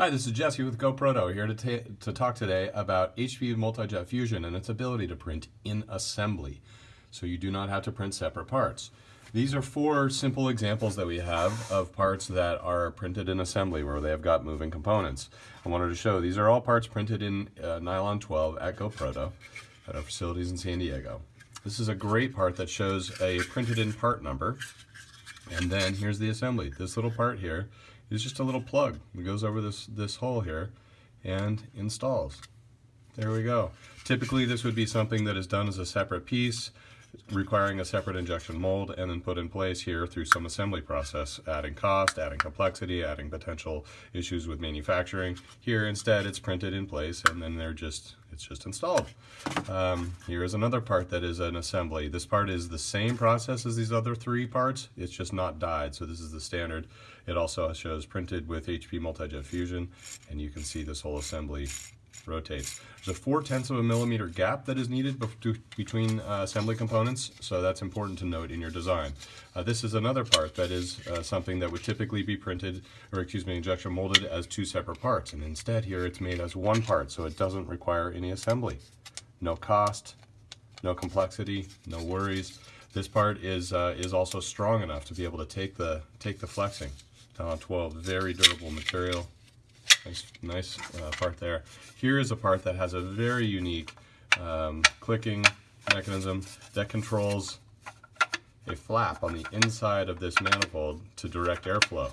Hi, this is Jesse with GoProto here to, to talk today about HP Multi-Jet Fusion and its ability to print in assembly. So you do not have to print separate parts. These are four simple examples that we have of parts that are printed in assembly where they have got moving components. I wanted to show these are all parts printed in uh, nylon 12 at GoProto at our facilities in San Diego. This is a great part that shows a printed in part number and then here's the assembly. This little part here is just a little plug. It goes over this, this hole here and installs. There we go. Typically this would be something that is done as a separate piece requiring a separate injection mold and then put in place here through some assembly process, adding cost, adding complexity, adding potential issues with manufacturing. Here instead it's printed in place and then they're just, it's just installed. Um, here is another part that is an assembly. This part is the same process as these other three parts, it's just not dyed, so this is the standard. It also shows printed with HP Multi-Jet Fusion and you can see this whole assembly rotates. There's a 4 tenths of a millimeter gap that is needed between uh, assembly components, so that's important to note in your design. Uh, this is another part that is uh, something that would typically be printed, or excuse me, injection molded as two separate parts, and instead here it's made as one part, so it doesn't require any assembly. No cost, no complexity, no worries. This part is uh, is also strong enough to be able to take the take the flexing. Nylon 12, very durable material. Nice, nice uh, part there. Here is a part that has a very unique um, clicking mechanism that controls a flap on the inside of this manifold to direct airflow.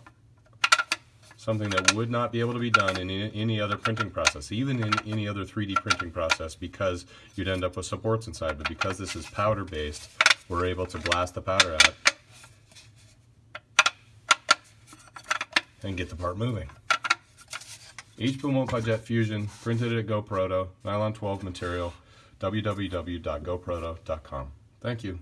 Something that would not be able to be done in any other printing process, even in any other 3D printing process because you'd end up with supports inside, but because this is powder based, we're able to blast the powder out and get the part moving. HP Multi-Jet Fusion, printed at GoProto, nylon 12 material, www.goproto.com. Thank you.